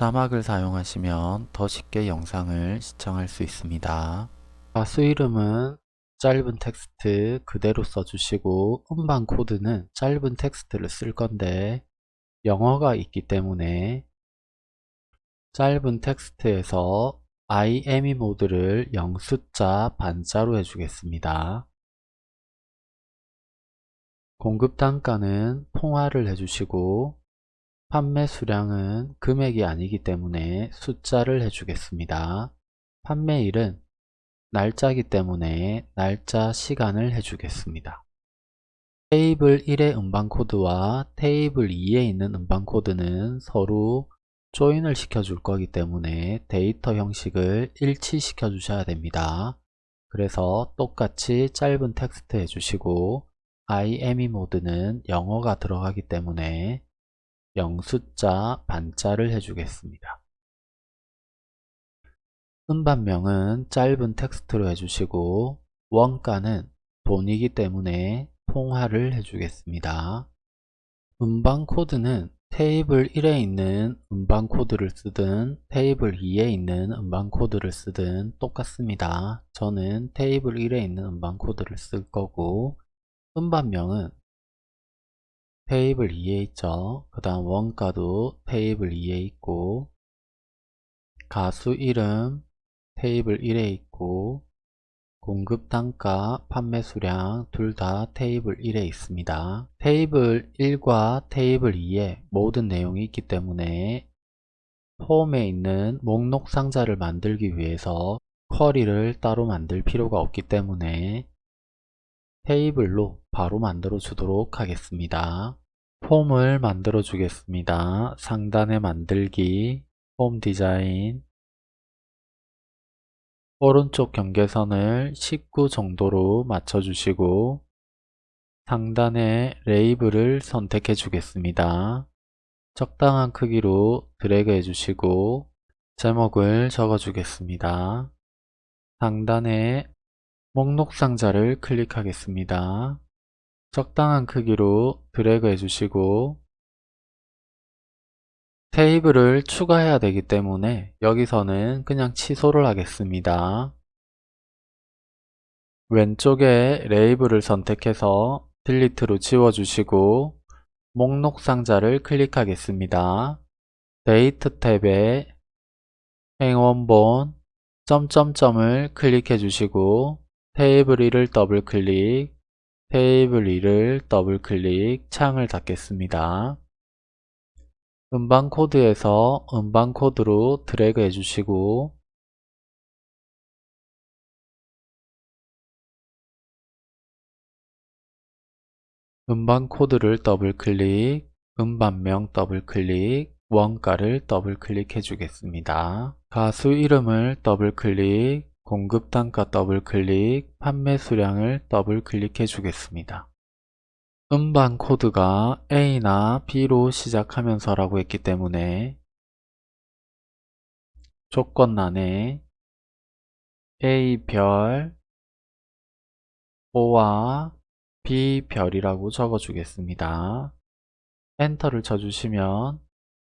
자막을 사용하시면 더 쉽게 영상을 시청할 수 있습니다. 가수 이름은 짧은 텍스트 그대로 써주시고 음반 코드는 짧은 텍스트를 쓸 건데 영어가 있기 때문에 짧은 텍스트에서 IME 모드를 영숫자 반자로 해주겠습니다. 공급 단가는 통화를 해주시고 판매 수량은 금액이 아니기 때문에 숫자를 해주겠습니다. 판매일은 날짜기 때문에 날짜 시간을 해주겠습니다. 테이블 1의 음반 코드와 테이블 2에 있는 음반 코드는 서로 조인을 시켜줄 거기 때문에 데이터 형식을 일치시켜 주셔야 됩니다. 그래서 똑같이 짧은 텍스트 해주시고 IME 모드는 영어가 들어가기 때문에 영숫자 반자를 해주겠습니다. 음반명은 짧은 텍스트로 해주시고 원가는 돈이기 때문에 통화를 해주겠습니다. 음반 코드는 테이블 1에 있는 음반 코드를 쓰든 테이블 2에 있는 음반 코드를 쓰든 똑같습니다. 저는 테이블 1에 있는 음반 코드를 쓸 거고 음반명은 테이블 2에 있죠. 그 다음 원가도 테이블 2에 있고 가수 이름 테이블 1에 있고 공급 단가, 판매 수량 둘 다 테이블 1에 있습니다. 테이블 1과 테이블 2에 모든 내용이 있기 때문에 폼에 있는 목록 상자를 만들기 위해서 쿼리를 따로 만들 필요가 없기 때문에 테이블로 바로 만들어 주도록 하겠습니다. 폼을 만들어 주겠습니다. 상단에 만들기, 폼 디자인, 오른쪽 경계선을 19 정도로 맞춰주시고 상단에 레이블을 선택해 주겠습니다. 적당한 크기로 드래그 해주시고 제목을 적어 주겠습니다. 상단에 목록 상자를 클릭하겠습니다. 적당한 크기로 드래그 해주시고 테이블을 추가해야 되기 때문에 여기서는 그냥 취소를 하겠습니다. 왼쪽에 레이블을 선택해서 딜리트로 지워주시고 목록 상자를 클릭하겠습니다. 데이터 탭에 행 원본 점점점을 클릭해 주시고 테이블 2를 더블 클릭 테이블 2를 더블 클릭 창을 닫겠습니다. 음반 코드에서 음반 코드로 드래그 해주시고 음반 코드를 더블 클릭, 음반명 더블 클릭, 원가를 더블 클릭해 주겠습니다. 가수 이름을 더블 클릭, 공급 단가 더블 클릭, 판매 수량을 더블 클릭해 주겠습니다. 음반 코드가 A나 B로 시작하면서 라고 했기 때문에 조건란에 A별, O와 B별이라고 적어주겠습니다. 엔터를 쳐주시면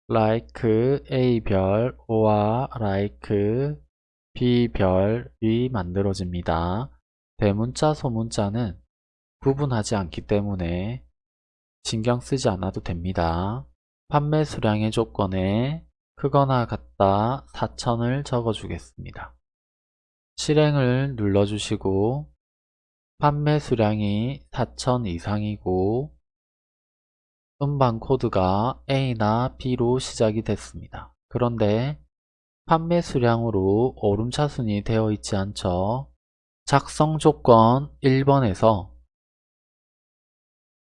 like A별, O와 like B별이 만들어집니다. 대문자, 소문자는 구분하지 않기 때문에 신경 쓰지 않아도 됩니다. 판매 수량의 조건에 크거나 같다 4천을 적어주겠습니다. 실행을 눌러주시고 판매 수량이 4천 이상이고 음반 코드가 A나 B로 시작이 됐습니다. 그런데 판매 수량으로 오름차순이 되어 있지 않죠. 작성 조건 1번에서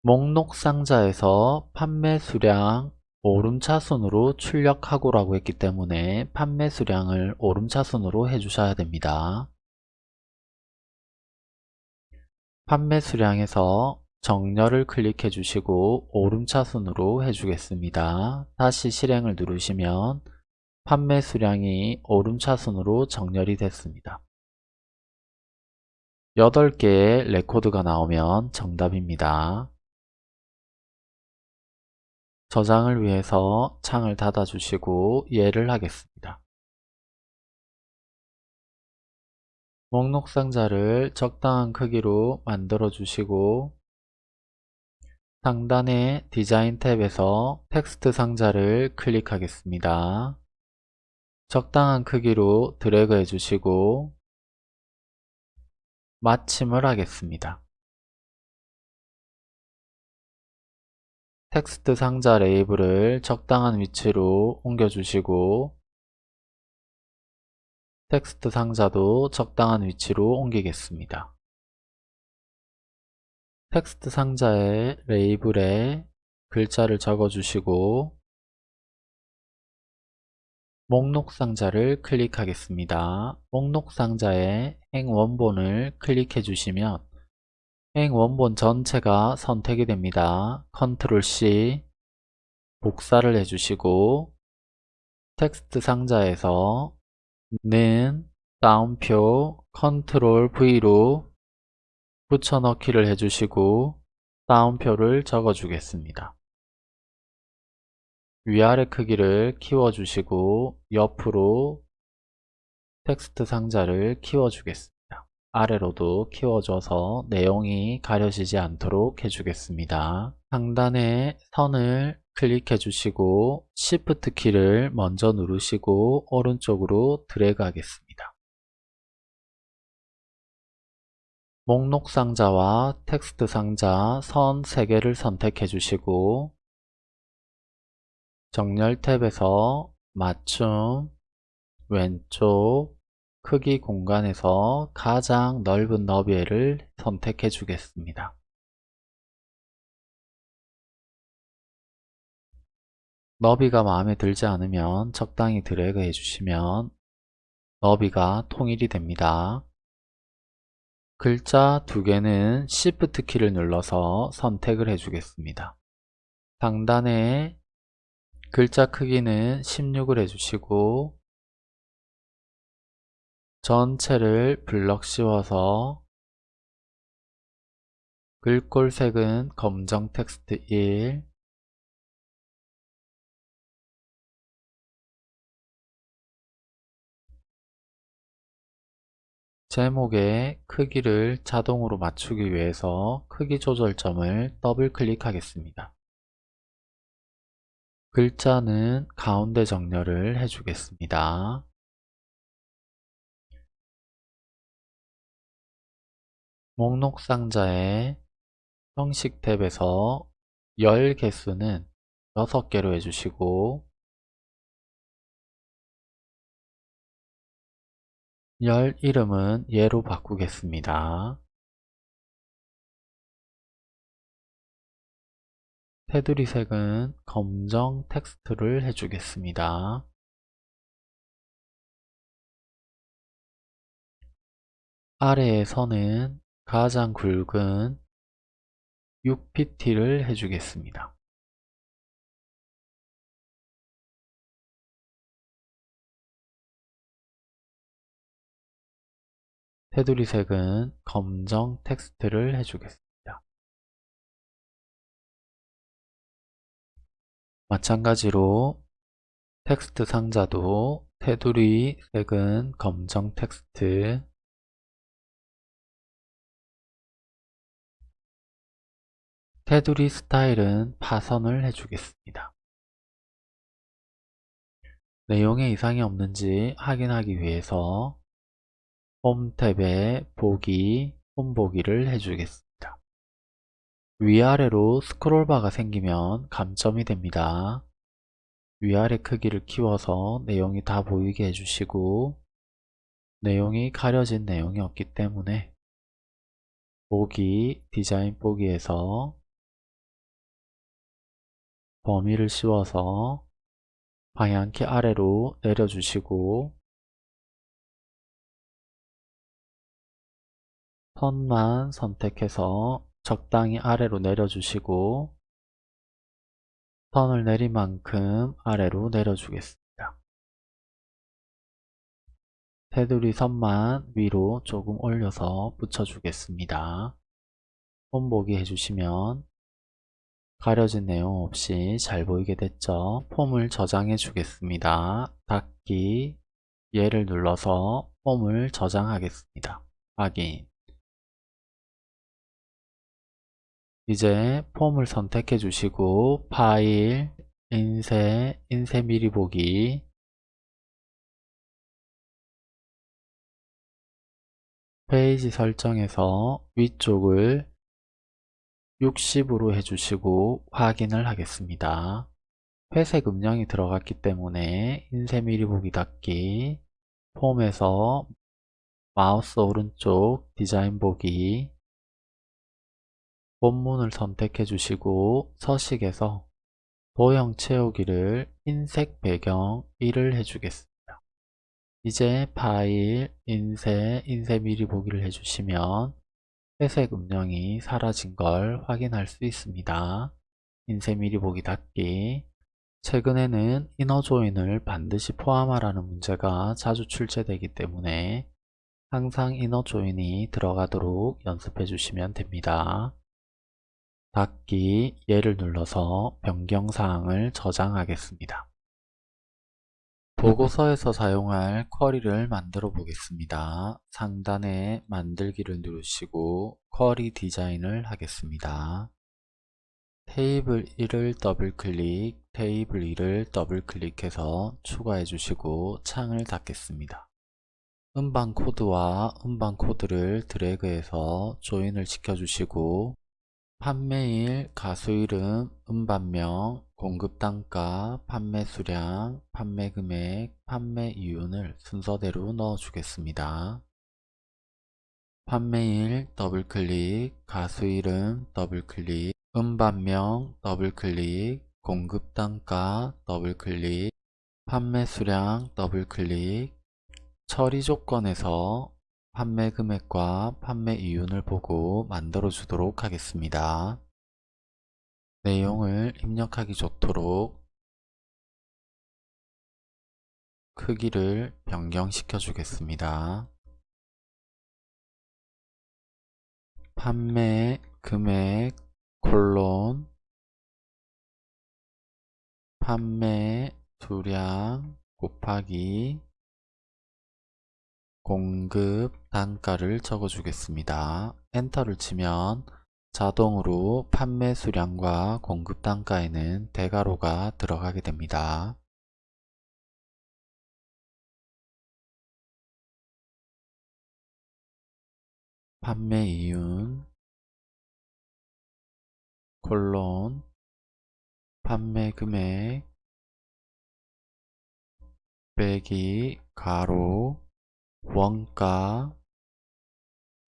목록 상자에서 판매 수량 오름차순으로 출력하고 라고 했기 때문에 판매 수량을 오름차순으로 해주셔야 됩니다. 판매 수량에서 정렬을 클릭해 주시고 오름차순으로 해주겠습니다. 다시 실행을 누르시면 판매 수량이 오름차순으로 정렬이 됐습니다. 8개의 레코드가 나오면 정답입니다. 저장을 위해서 창을 닫아주시고 이해를 하겠습니다. 목록 상자를 적당한 크기로 만들어 주시고 상단의 디자인 탭에서 텍스트 상자를 클릭하겠습니다. 적당한 크기로 드래그 해주시고 마침을 하겠습니다. 텍스트 상자 레이블을 적당한 위치로 옮겨주시고 텍스트 상자도 적당한 위치로 옮기겠습니다. 텍스트 상자의 레이블에 글자를 적어주시고 목록 상자를 클릭하겠습니다. 목록 상자의 행 원본을 클릭해 주시면 행 원본 전체가 선택이 됩니다. 컨트롤 C 복사를 해주시고 텍스트 상자에서 는 따옴표 컨트롤 V로 붙여넣기를 해주시고 따옴표를 적어주겠습니다. 위아래 크기를 키워주시고 옆으로 텍스트 상자를 키워주겠습니다. 아래로도 키워줘서 내용이 가려지지 않도록 해주겠습니다. 상단에 선을 클릭해 주시고 Shift 키를 먼저 누르시고 오른쪽으로 드래그 하겠습니다. 목록 상자와 텍스트 상자 선 3개를 선택해 주시고 정렬 탭에서 맞춤 왼쪽 크기 공간에서 가장 넓은 너비를 선택해 주겠습니다. 너비가 마음에 들지 않으면 적당히 드래그 해주시면 너비가 통일이 됩니다. 글자 두 개는 Shift 키를 눌러서 선택을 해주겠습니다. 상단에 글자 크기는 16을 해주시고 전체를 블럭 씌워서 글꼴색은 검정 텍스트 1 제목의 크기를 자동으로 맞추기 위해서 크기 조절점을 더블 클릭하겠습니다. 글자는 가운데 정렬을 해주겠습니다. 목록 상자의 형식 탭에서 열 개수는 6개로 해주시고 열 이름은 예로 바꾸겠습니다. 테두리 색은 검정 텍스트를 해주겠습니다. 선은 가장 굵은 6pt를 해주겠습니다. 테두리 색은 검정 텍스트를 해주겠습니다. 마찬가지로 텍스트 상자도 테두리 색은 검정 텍스트 테두리 스타일은 파선을 해주겠습니다. 내용에 이상이 없는지 확인하기 위해서 홈 탭에 보기, 홈보기를 해주겠습니다. 위아래로 스크롤바가 생기면 감점이 됩니다. 위아래 크기를 키워서 내용이 다 보이게 해주시고 내용이 가려진 내용이 없기 때문에 보기, 디자인 보기에서 범위를 씌워서 방향키 아래로 내려주시고 선만 선택해서 적당히 아래로 내려주시고 선을 내린 만큼 아래로 내려주겠습니다. 테두리 선만 위로 조금 올려서 붙여주겠습니다. 손보기 해주시면 가려진 내용 없이 잘 보이게 됐죠? 폼을 저장해 주겠습니다. 닫기 얘를 눌러서 폼을 저장하겠습니다. 확인 이제 폼을 선택해 주시고 파일, 인쇄, 인쇄 미리 보기. 페이지 설정에서 위쪽을 60으로 해주시고 확인을 하겠습니다. 회색 음영이 들어갔기 때문에 인쇄 미리 보기 닫기. 폼에서 마우스 오른쪽 디자인 보기 본문을 선택해 주시고 서식에서 도형 채우기를 흰색 배경 1을 해주겠습니다. 이제 파일, 인쇄, 인쇄 미리 보기를 해주시면 회색 음영이 사라진 걸 확인할 수 있습니다. 인쇄 미리 보기 닫기 최근에는 이너 조인을 반드시 포함하라는 문제가 자주 출제되기 때문에 항상 이너 조인이 들어가도록 연습해 주시면 됩니다. 닫기 얘를 눌러서 변경사항을 저장하겠습니다. 보고서에서 사용할 쿼리를 만들어 보겠습니다. 상단에 만들기를 누르시고 쿼리 디자인을 하겠습니다. 테이블 1을 더블클릭, 테이블 2를 더블클릭해서 추가해 주시고 창을 닫겠습니다. 음반 코드와 음반 코드를 드래그해서 조인을 시켜주시고 판매일, 가수 이름, 음반명, 공급 단가, 판매 수량, 판매 금액, 판매 이윤을 순서대로 넣어 주겠습니다. 판매일 더블클릭, 가수 이름 더블클릭, 음반명 더블클릭, 공급 단가 더블클릭, 판매 수량 더블클릭, 처리 조건에서 판매 금액과 판매 이윤을 보고 만들어 주도록 하겠습니다. 내용을 입력하기 좋도록 크기를 변경시켜 주겠습니다. 판매 금액 콜론 판매 수량 곱하기 공급 단가를 적어 주겠습니다. 엔터를 치면 자동으로 판매 수량과 공급 단가에는 대괄호가 들어가게 됩니다. 판매 이윤 콜론 판매 금액 빼기 가로 원가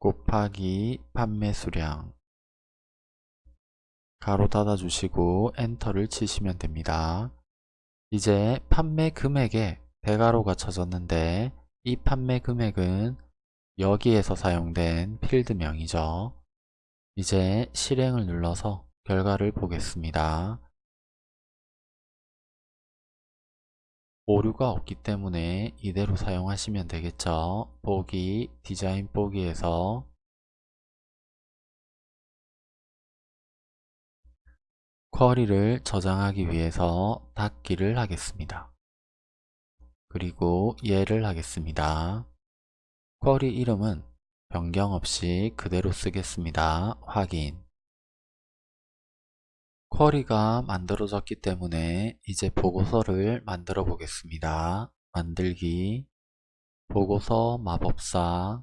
곱하기 판매 수량 가로 닫아 주시고 엔터를 치시면 됩니다. 이제 판매 금액에 대가로가 쳐졌는데 이 판매 금액은 여기에서 사용된 필드명이죠. 이제 실행을 눌러서 결과를 보겠습니다. 오류가 없기 때문에 이대로 사용하시면 되겠죠. 보기, 디자인 보기에서 쿼리를 저장하기 위해서 닫기를 하겠습니다. 그리고 얘를 하겠습니다. 쿼리 이름은 변경 없이 그대로 쓰겠습니다. 확인 쿼리가 만들어졌기 때문에 이제 보고서를 만들어 보겠습니다. 만들기 보고서 마법사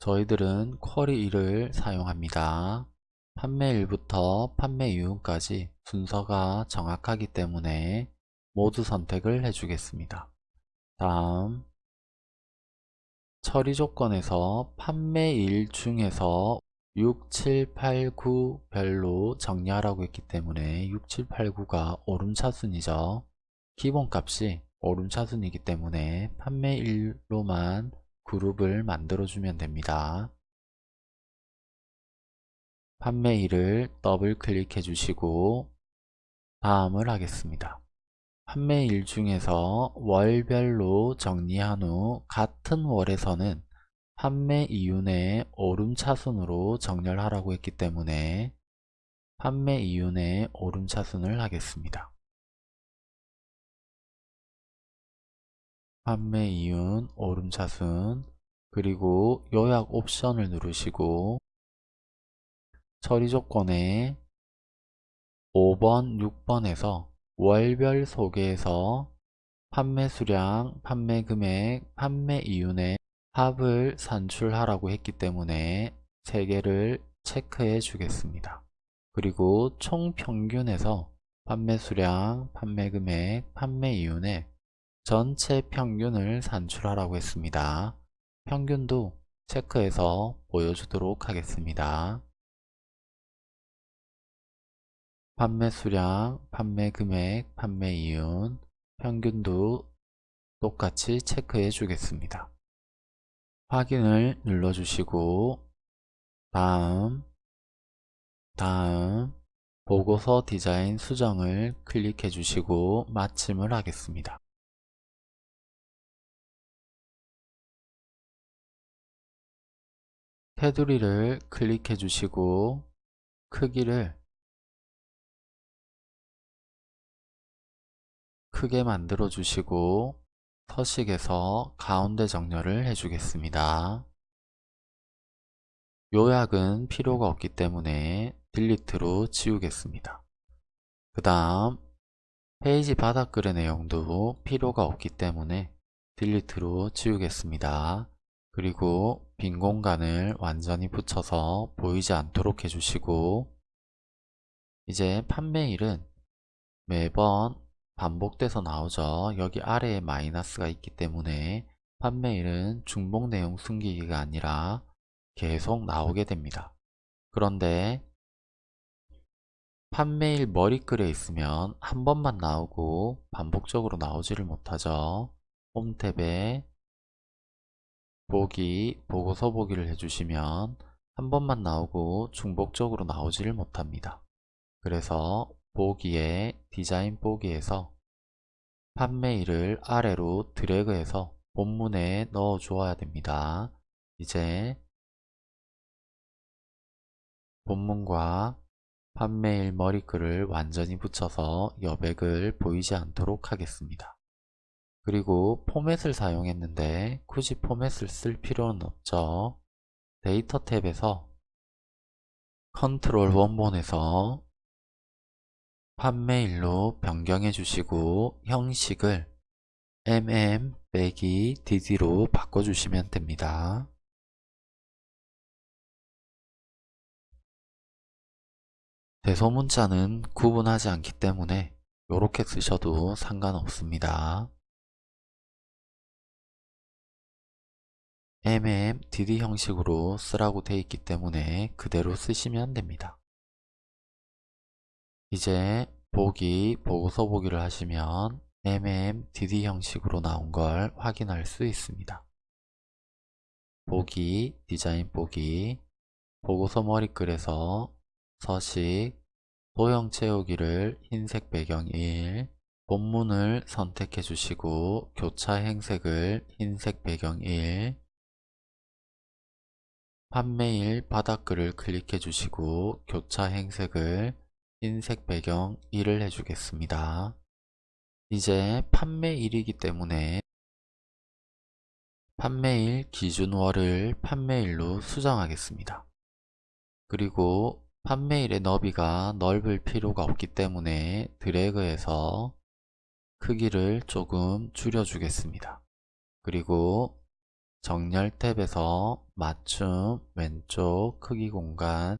저희들은 쿼리 1을 사용합니다. 판매일부터 판매 이윤까지 순서가 정확하기 때문에 모두 선택을 해주겠습니다. 다음 처리 조건에서 판매일 중에서 6, 7, 8, 9 별로 정리하라고 했기 때문에 6, 7, 8, 9가 오름차순이죠. 기본값이 오름차순이기 때문에 판매일로만 그룹을 만들어주면 됩니다. 판매일을 더블 클릭해 주시고 다음을 하겠습니다. 판매일 중에서 월별로 정리한 후 같은 월에서는 판매 이윤의 오름차순으로 정렬하라고 했기 때문에 판매 이윤의 오름차순을 하겠습니다. 판매 이윤 오름차순 그리고 요약 옵션을 누르시고 처리 조건에 5번, 6번에서 월별 소개에서 판매 수량, 판매 금액, 판매 이윤의 합을 산출하라고 했기 때문에 3개를 체크해 주겠습니다. 그리고 총 평균에서 판매 수량, 판매 금액, 판매 이윤의 전체 평균을 산출하라고 했습니다. 평균도 체크해서 보여주도록 하겠습니다. 판매 수량, 판매 금액, 판매 이윤, 평균도 똑같이 체크해 주겠습니다. 확인을 눌러주시고 다음 다음 보고서 디자인 수정을 클릭해 주시고 마침을 하겠습니다. 테두리를 클릭해 주시고 크기를 크게 만들어 주시고 서식에서 가운데 정렬을 해주겠습니다. 요약은 필요가 없기 때문에 딜리트로 지우겠습니다. 그 다음 페이지 바닥글의 내용도 필요가 없기 때문에 딜리트로 지우겠습니다. 그리고 빈 공간을 완전히 붙여서 보이지 않도록 해주시고 이제 판매일은 매번 반복돼서 나오죠. 여기 아래에 마이너스가 있기 때문에 판매일은 중복 내용 숨기기가 아니라 계속 나오게 됩니다. 그런데 판매일 머리글에 있으면 한 번만 나오고 반복적으로 나오지를 못하죠. 홈 탭에 보기, 보고서 보기를 해주시면 한 번만 나오고 중복적으로 나오지를 못합니다. 그래서 보기에 디자인 보기에서 판매일을 아래로 드래그해서 본문에 넣어 주어야 됩니다. 이제 본문과 판매일 머리글을 완전히 붙여서 여백을 보이지 않도록 하겠습니다. 그리고 포맷을 사용했는데 굳이 포맷을 쓸 필요는 없죠. 데이터 탭에서 컨트롤 원본에서 판매일로 변경해 주시고 형식을 mm 빼기 dd로 바꿔주시면 됩니다. 대소문자는 구분하지 않기 때문에 이렇게 쓰셔도 상관없습니다. mm dd 형식으로 쓰라고 되어 있기 때문에 그대로 쓰시면 됩니다. 이제 보기, 보고서 보기를 하시면 MMDD 형식으로 나온 걸 확인할 수 있습니다. 보기, 디자인 보기, 보고서 머리글에서 서식, 도형 채우기를 흰색 배경 1, 본문을 선택해 주시고 교차 행색을 흰색 배경 1, 판매일 바닥글을 클릭해 주시고 교차 행색을 흰색 배경 1을 해주겠습니다. 이제 판매일이기 때문에 판매일 기준월을 판매일로 수정하겠습니다. 그리고 판매일의 너비가 넓을 필요가 없기 때문에 드래그해서 크기를 조금 줄여주겠습니다. 그리고 정렬 탭에서 맞춤 왼쪽 크기 공간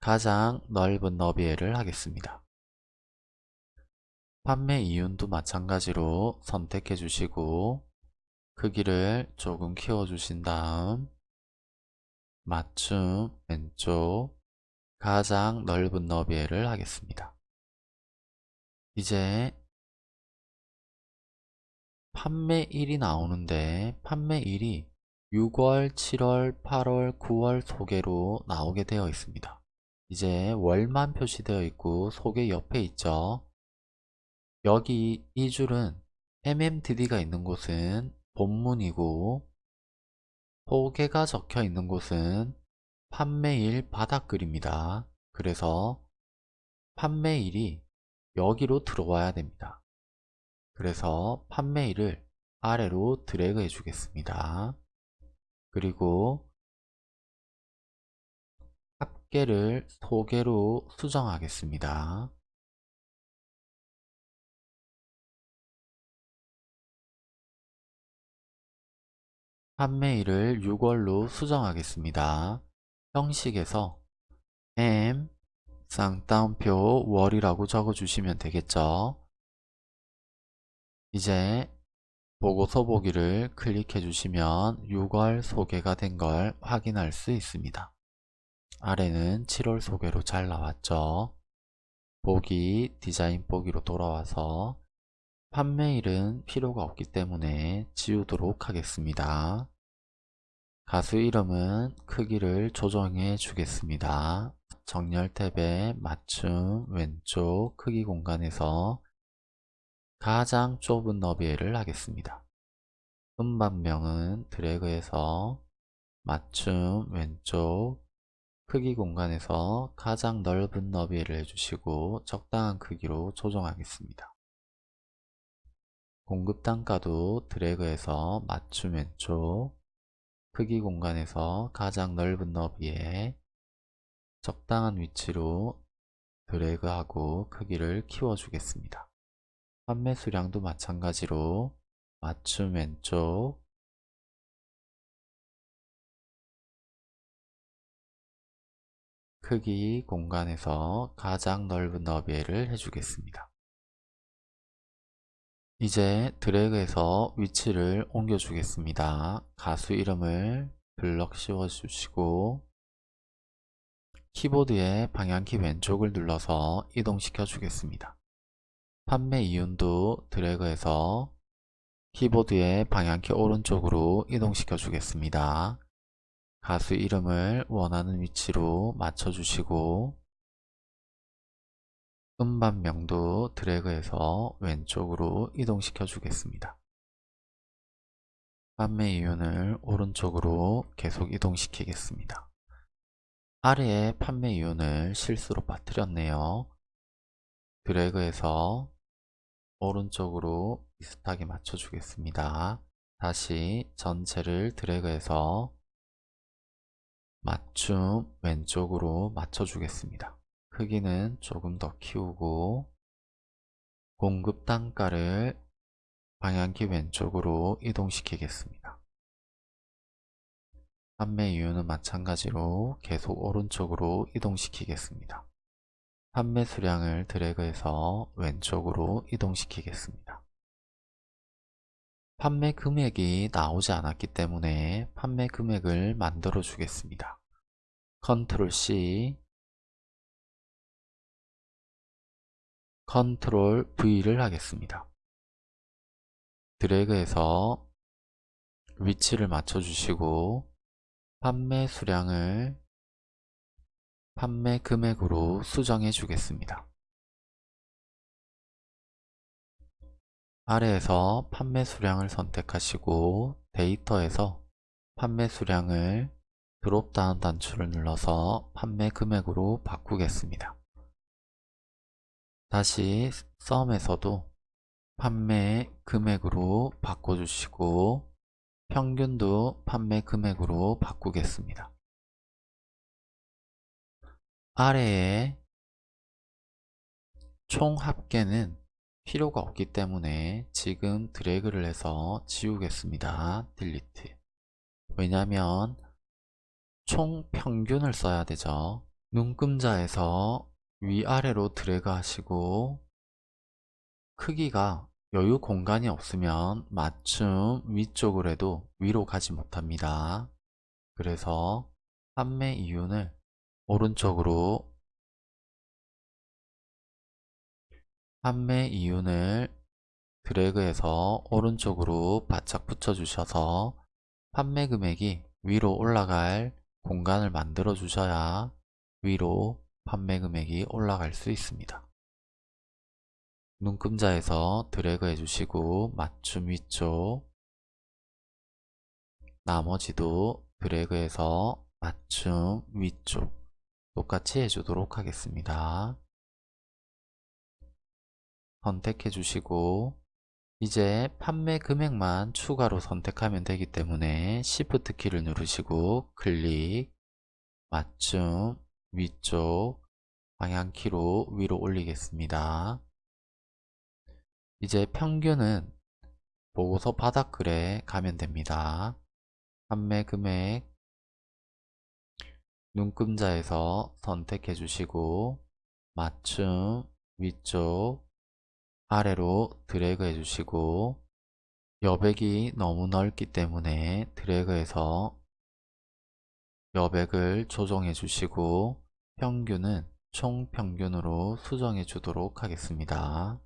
가장 넓은 너비를 하겠습니다. 판매 이윤도 마찬가지로 선택해 주시고 크기를 조금 키워 주신 다음 맞춤 왼쪽 가장 넓은 너비를 하겠습니다. 이제 판매일이 나오는데 판매일이 6월, 7월, 8월, 9월 소개로 나오게 되어 있습니다. 이제 월만 표시되어 있고 소개 옆에 있죠. 여기 이 줄은 MMDD가 있는 곳은 본문이고 소개가 적혀 있는 곳은 판매일 바닥글입니다. 그래서 판매일이 여기로 들어와야 됩니다. 그래서 판매일을 아래로 드래그 해주겠습니다. 그리고 합계를 소개로 수정하겠습니다. 판매일을 6월로 수정하겠습니다. 형식에서 M 쌍따옴표 월이라고 적어주시면 되겠죠. 이제 보고서 보기를 클릭해 주시면 6월 소개가 된 걸 확인할 수 있습니다. 아래는 7월 소개로 잘 나왔죠. 보기, 디자인 보기로 돌아와서 판매일은 필요가 없기 때문에 지우도록 하겠습니다. 가수 이름은 크기를 조정해 주겠습니다. 정렬 탭에 맞춤 왼쪽 크기 공간에서 가장 좁은 너비를 하겠습니다. 음반명은 드래그해서 맞춤 왼쪽 크기 공간에서 가장 넓은 너비를 해주시고 적당한 크기로 조정하겠습니다. 공급 단가도 드래그해서 맞춤 왼쪽 크기 공간에서 가장 넓은 너비에 적당한 위치로 드래그하고 크기를 키워주겠습니다. 판매 수량도 마찬가지로 맞춤 왼쪽 크기 공간에서 가장 넓은 너비를 해주겠습니다. 이제 드래그해서 위치를 옮겨 주겠습니다. 가수 이름을 블럭 씌워 주시고 키보드의 방향키 왼쪽을 눌러서 이동시켜 주겠습니다. 판매 이윤도 드래그해서 키보드의 방향키 오른쪽으로 이동시켜 주겠습니다. 가수 이름을 원하는 위치로 맞춰 주시고 음반명도 드래그해서 왼쪽으로 이동시켜 주겠습니다. 판매 이윤을 오른쪽으로 계속 이동시키겠습니다. 아래에 판매 이윤을 실수로 빠뜨렸네요. 드래그해서 오른쪽으로 비슷하게 맞춰 주겠습니다. 다시 전체를 드래그해서 맞춤 왼쪽으로 맞춰 주겠습니다. 크기는 조금 더 키우고 공급 단가를 방향키 왼쪽으로 이동시키겠습니다. 판매 이유는 마찬가지로 계속 오른쪽으로 이동시키겠습니다. 판매 수량을 드래그해서 왼쪽으로 이동시키겠습니다. 판매 금액이 나오지 않았기 때문에 판매 금액을 만들어 주겠습니다. 컨트롤 C 컨트롤 V를 하겠습니다. 드래그해서 위치를 맞춰주시고 판매 수량을 판매 금액으로 수정해 주겠습니다. 아래에서 판매 수량을 선택하시고 데이터에서 판매 수량을 드롭다운 단추를 눌러서 판매 금액으로 바꾸겠습니다. 다시 썸에서도 판매 금액으로 바꿔주시고 평균도 판매 금액으로 바꾸겠습니다. 아래에 총 합계는 필요가 없기 때문에 지금 드래그를 해서 지우겠습니다. 딜리트 왜냐하면 총 평균을 써야 되죠. 눈금자에서 위아래로 드래그 하시고 크기가 여유 공간이 없으면 맞춤 위쪽으로 해도 위로 가지 못합니다. 그래서 판매 이윤을 오른쪽으로 판매 이윤을 드래그해서 오른쪽으로 바짝 붙여 주셔서 판매 금액이 위로 올라갈 공간을 만들어 주셔야 위로 판매 금액이 올라갈 수 있습니다. 눈금자에서 드래그 해주시고 맞춤 위쪽 나머지도 드래그해서 맞춤 위쪽 똑같이 해주도록 하겠습니다. 선택해 주시고 이제 판매 금액만 추가로 선택하면 되기 때문에 Shift 키를 누르시고 클릭 맞춤 위쪽 방향키로 위로 올리겠습니다. 이제 평균은 보고서 바닥글에 가면 됩니다. 판매 금액 눈금자에서 선택해 주시고 맞춤 위쪽 아래로 드래그 해 주시고 여백이 너무 넓기 때문에 드래그해서 여백을 조정해 주시고 평균은 총평균으로 수정해 주도록 하겠습니다.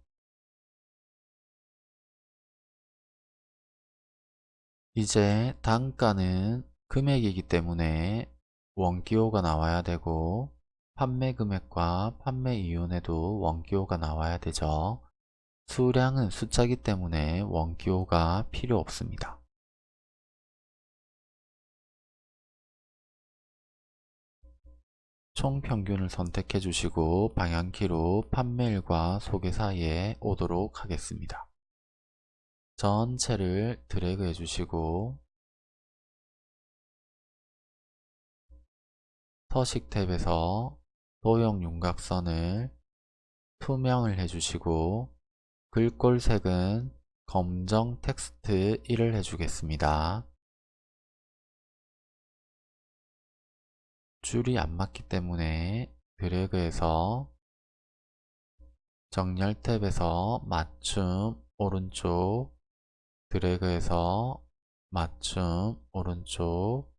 이제 단가는 금액이기 때문에 원기호가 나와야 되고 판매 금액과 판매 이윤에도 원기호가 나와야 되죠. 수량은 숫자기 때문에 원기호가 필요 없습니다. 총평균을 선택해 주시고 방향키로 판매일과 소개 사이에 오도록 하겠습니다. 전체를 드래그 해 주시고 서식 탭에서 도형 윤곽선을 투명을 해 주시고 글꼴색은 검정 텍스트 1을 해주겠습니다. 줄이 안 맞기 때문에 드래그해서 정렬 탭에서 맞춤 오른쪽 드래그해서 맞춤 오른쪽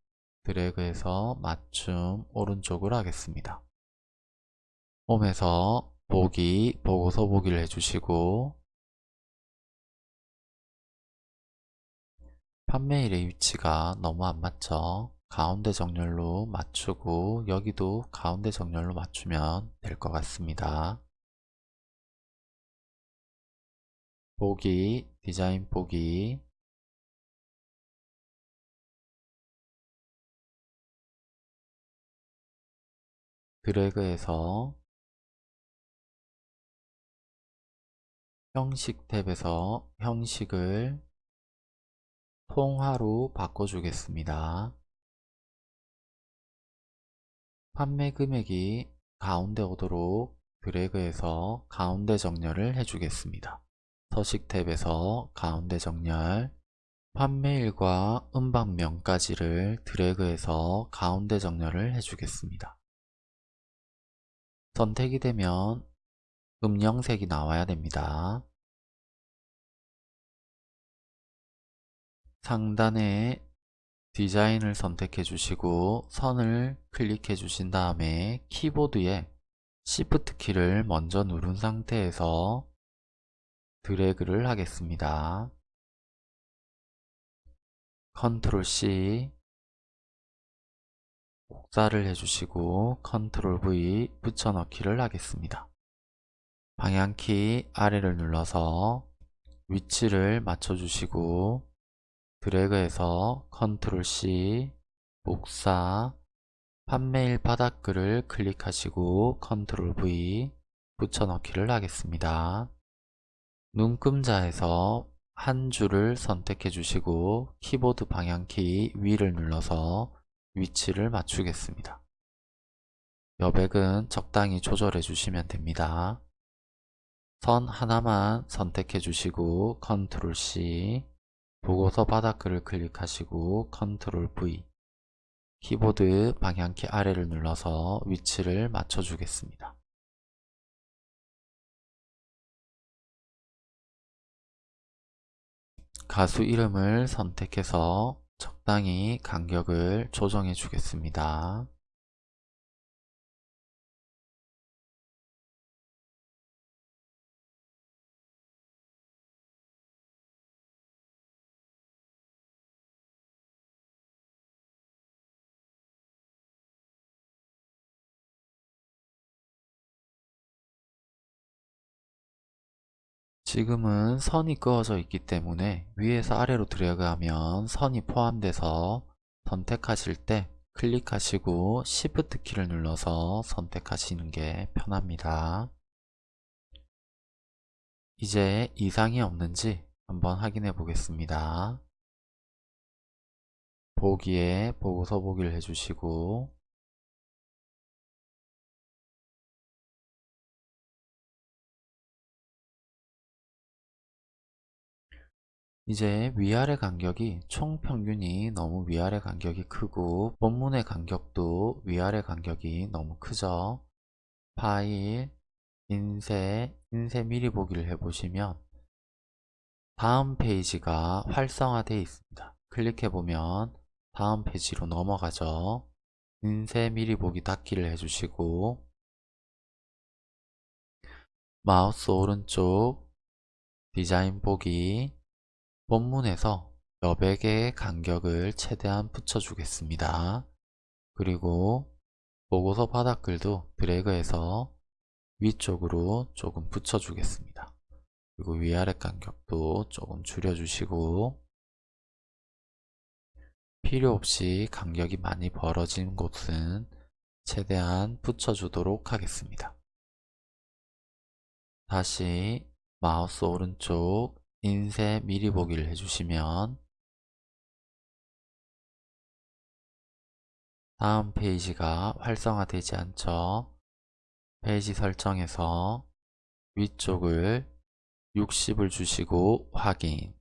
드래그해서 맞춤 오른쪽으로 하겠습니다. 홈에서 보기, 보고서 보기를 해주시고 판매일의 위치가 너무 안 맞죠? 가운데 정렬로 맞추고 여기도 가운데 정렬로 맞추면 될 것 같습니다. 보기, 디자인 보기 드래그해서 형식 탭에서 형식을 통화로 바꿔주겠습니다. 판매 금액이 가운데 오도록 드래그해서 가운데 정렬을 해주겠습니다. 서식 탭에서 가운데 정렬 판매일과 음방명까지를 드래그해서 가운데 정렬을 해주겠습니다. 선택이 되면 음영색이 나와야 됩니다. 상단에 디자인을 선택해 주시고 선을 클릭해 주신 다음에 키보드에 Shift 키를 먼저 누른 상태에서 드래그를 하겠습니다. 컨트롤 C 복사를 해주시고 컨트롤 V 붙여넣기를 하겠습니다. 방향키 아래를 눌러서 위치를 맞춰주시고 드래그해서 컨트롤 C 복사 판매일 바닥글을 클릭하시고 컨트롤 V 붙여넣기를 하겠습니다. 눈금자에서 한 줄을 선택해 주시고 키보드 방향키 위를 눌러서 위치를 맞추겠습니다. 여백은 적당히 조절해 주시면 됩니다. 선 하나만 선택해 주시고 컨트롤 C 보고서 바닥글을 클릭하시고 컨트롤 V 키보드 방향키 아래를 눌러서 위치를 맞춰 주겠습니다. 가수 이름을 선택해서 적당히 간격을 조정해 주겠습니다. 지금은 선이 그어져 있기 때문에 위에서 아래로 드래그하면 선이 포함돼서 선택하실 때 클릭하시고 Shift 키를 눌러서 선택하시는 게 편합니다. 이제 이상이 없는지 한번 확인해 보겠습니다. 보기에 보고서 보기를 해주시고 이제 위아래 간격이 총 평균이 너무 위아래 간격이 크고 본문의 간격도 위아래 간격이 너무 크죠. 파일, 인쇄, 인쇄 미리 보기를 해보시면 다음 페이지가 활성화되어 있습니다. 클릭해보면 다음 페이지로 넘어가죠. 인쇄 미리 보기 닫기를 해주시고 마우스 오른쪽 디자인 보기 본문에서 여백 개의 간격을 최대한 붙여주겠습니다. 그리고 보고서 바닥글도 드래그해서 위쪽으로 조금 붙여주겠습니다. 그리고 위아래 간격도 조금 줄여주시고 필요 없이 간격이 많이 벌어진 곳은 최대한 붙여주도록 하겠습니다. 다시 마우스 오른쪽 인쇄 미리 보기를 해주시면 다음 페이지가 활성화되지 않죠. 페이지 설정에서 위쪽을 60을 주시고 확인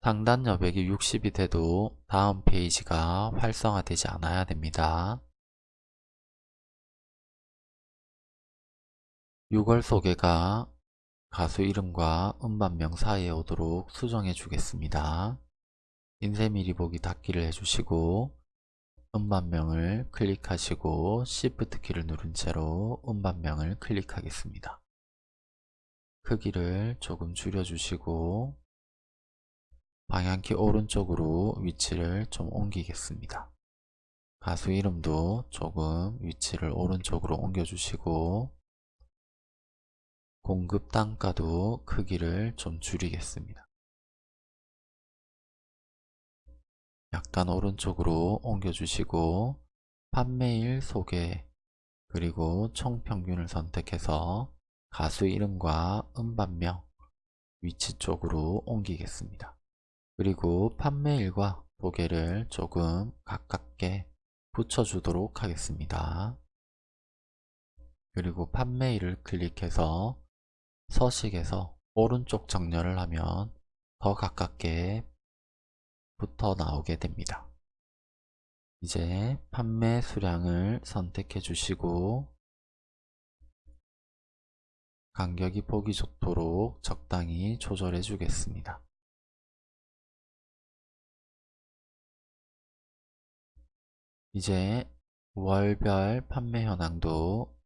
상단 여백이 60이 돼도 다음 페이지가 활성화되지 않아야 됩니다. 6월 소개가 가수 이름과 음반명 사이에 오도록 수정해 주겠습니다. 인쇄 미리 보기 닫기를 해주시고 음반명을 클릭하시고 Shift 키를 누른 채로 음반명을 클릭하겠습니다. 크기를 조금 줄여주시고 방향키 오른쪽으로 위치를 좀 옮기겠습니다. 가수 이름도 조금 위치를 오른쪽으로 옮겨주시고 공급 단가도 크기를 좀 줄이겠습니다. 약간 오른쪽으로 옮겨주시고 판매일 소개 그리고 총평균을 선택해서 가수 이름과 음반명 위치 쪽으로 옮기겠습니다. 그리고 판매일과 소개를 조금 가깝게 붙여주도록 하겠습니다. 그리고 판매일을 클릭해서 서식에서 오른쪽 정렬을 하면 더 가깝게 붙어 나오게 됩니다. 이제 판매 수량을 선택해 주시고 간격이 보기 좋도록 적당히 조절해 주겠습니다. 이제 월별 판매 현황도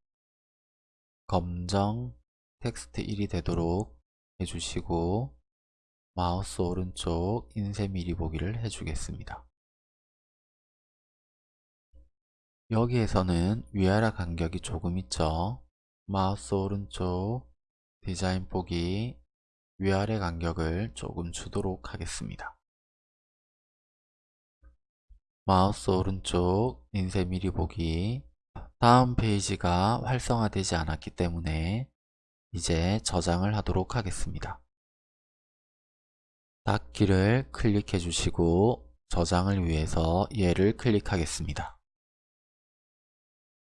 검정 텍스트 1이 되도록 해주시고 마우스 오른쪽 인쇄 미리 보기를 해주겠습니다. 여기에서는 위아래 간격이 조금 있죠. 마우스 오른쪽 디자인 보기 위아래 간격을 조금 주도록 하겠습니다. 마우스 오른쪽 인쇄 미리 보기 다음 페이지가 활성화되지 않았기 때문에 이제 저장을 하도록 하겠습니다. 닫기를 클릭해 주시고 저장을 위해서 얘를 클릭하겠습니다.